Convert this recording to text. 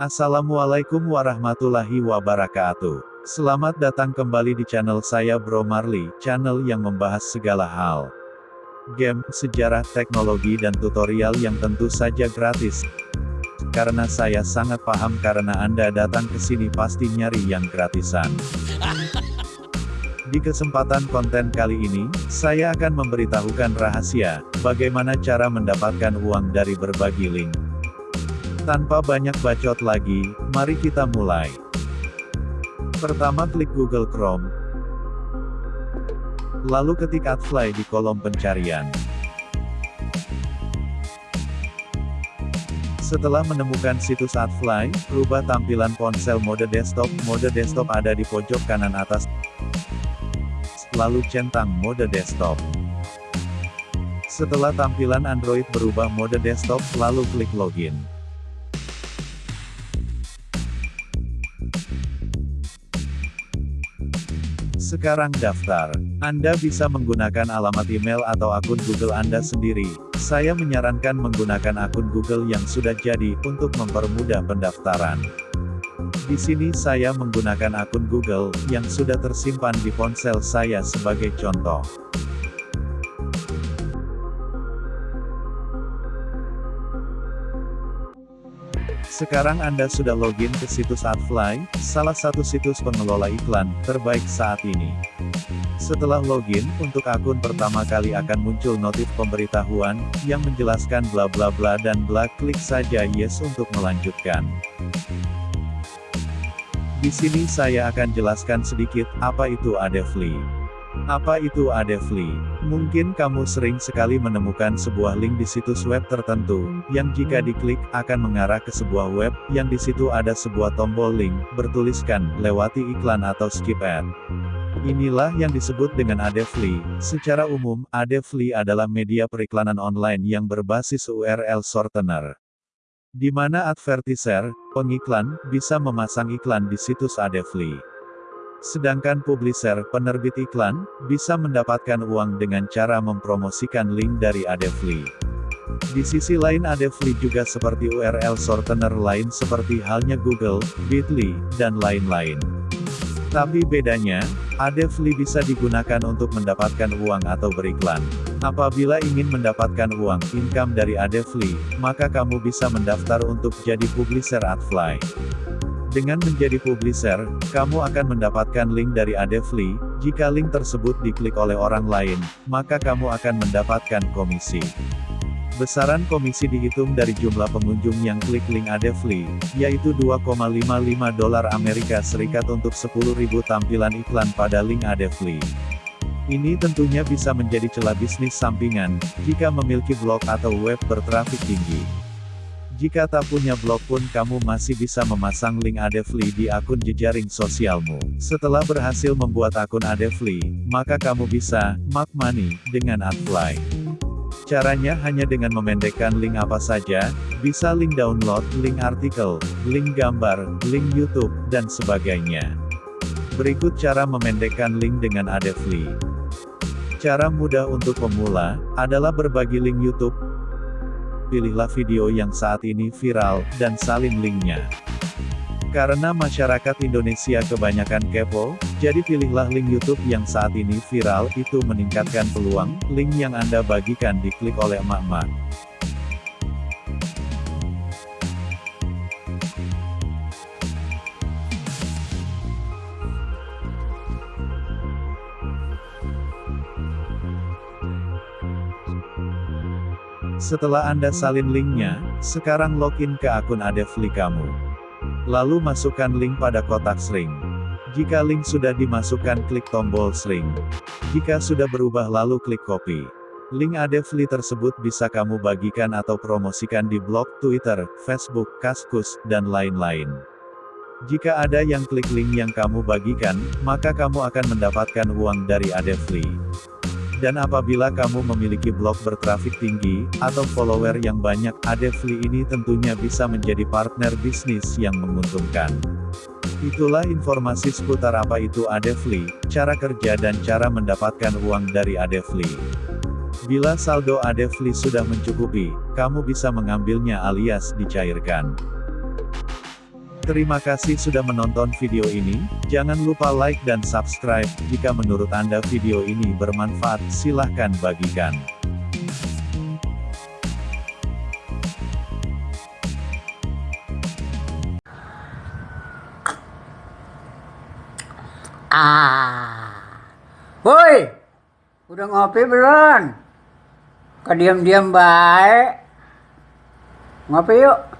Assalamualaikum warahmatullahi wabarakatuh. Selamat datang kembali di channel saya Bro Marley, channel yang membahas segala hal. Game, sejarah, teknologi dan tutorial yang tentu saja gratis. Karena saya sangat paham karena Anda datang ke sini pasti nyari yang gratisan. Di kesempatan konten kali ini, saya akan memberitahukan rahasia, bagaimana cara mendapatkan uang dari berbagi link. Tanpa banyak bacot lagi, mari kita mulai. Pertama klik Google Chrome. Lalu ketik Adfly di kolom pencarian. Setelah menemukan situs Adfly, rubah tampilan ponsel mode desktop. Mode desktop ada di pojok kanan atas. Lalu centang mode desktop. Setelah tampilan Android berubah mode desktop, lalu klik login. Sekarang daftar. Anda bisa menggunakan alamat email atau akun Google Anda sendiri. Saya menyarankan menggunakan akun Google yang sudah jadi, untuk mempermudah pendaftaran. Di sini saya menggunakan akun Google, yang sudah tersimpan di ponsel saya sebagai contoh. Sekarang Anda sudah login ke situs Adfly, salah satu situs pengelola iklan terbaik saat ini. Setelah login, untuk akun pertama kali akan muncul notif pemberitahuan, yang menjelaskan bla bla bla dan bla, klik saja yes untuk melanjutkan. Di sini saya akan jelaskan sedikit, apa itu Adefly. Apa itu Adefly? Mungkin kamu sering sekali menemukan sebuah link di situs web tertentu, yang jika diklik, akan mengarah ke sebuah web, yang di situ ada sebuah tombol link, bertuliskan, lewati iklan atau skip ad. Inilah yang disebut dengan Adefly. Secara umum, Adefly adalah media periklanan online yang berbasis URL shortener. Di mana advertiser, pengiklan, bisa memasang iklan di situs Adefly. Sedangkan publisher, penerbit iklan, bisa mendapatkan uang dengan cara mempromosikan link dari Adefly. Di sisi lain Adefly juga seperti URL shortener lain seperti halnya Google, Bitly, dan lain-lain. Tapi bedanya, Adefly bisa digunakan untuk mendapatkan uang atau beriklan. Apabila ingin mendapatkan uang, income dari Adefly, maka kamu bisa mendaftar untuk jadi publisher Adfly. Dengan menjadi publisher, kamu akan mendapatkan link dari Adefly, jika link tersebut diklik oleh orang lain, maka kamu akan mendapatkan komisi. Besaran komisi dihitung dari jumlah pengunjung yang klik link Adefly, yaitu 2,55 dolar Amerika Serikat untuk 10.000 tampilan iklan pada link Adefly. Ini tentunya bisa menjadi celah bisnis sampingan, jika memiliki blog atau web bertrafik tinggi. Jika tak punya blog pun kamu masih bisa memasang link Adefly di akun jejaring sosialmu. Setelah berhasil membuat akun Adefly, maka kamu bisa, make money, dengan Adfly. Caranya hanya dengan memendekkan link apa saja, bisa link download, link artikel, link gambar, link YouTube, dan sebagainya. Berikut cara memendekkan link dengan Adefly. Cara mudah untuk pemula, adalah berbagi link YouTube, pilihlah video yang saat ini viral, dan salin linknya. Karena masyarakat Indonesia kebanyakan kepo, jadi pilihlah link YouTube yang saat ini viral, itu meningkatkan peluang, link yang Anda bagikan diklik oleh emak-emak. Setelah Anda salin linknya, sekarang login ke akun Adefly kamu. Lalu masukkan link pada kotak string. Jika link sudah dimasukkan klik tombol string. Jika sudah berubah lalu klik copy. Link Adefly tersebut bisa kamu bagikan atau promosikan di blog, Twitter, Facebook, Kaskus, dan lain-lain. Jika ada yang klik link yang kamu bagikan, maka kamu akan mendapatkan uang dari Adefly. Dan apabila kamu memiliki blog bertrafik tinggi, atau follower yang banyak, Adefly ini tentunya bisa menjadi partner bisnis yang menguntungkan. Itulah informasi seputar apa itu Adefly, cara kerja dan cara mendapatkan uang dari Adefly. Bila saldo Adefly sudah mencukupi, kamu bisa mengambilnya alias dicairkan. Terima kasih sudah menonton video ini, jangan lupa like dan subscribe, jika menurut Anda video ini bermanfaat, silahkan bagikan. Ah. Woi. Udah ngopi belum? Kok diam-diam baik? Ngopi yuk.